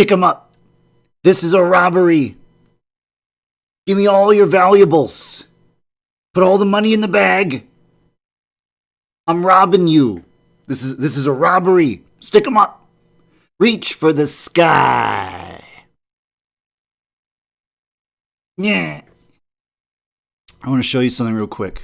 Stick 'em up. This is a robbery. Give me all your valuables. Put all the money in the bag. I'm robbing you. This is this is a robbery. Stick 'em up. Reach for the sky. Yeah. I want to show you something real quick.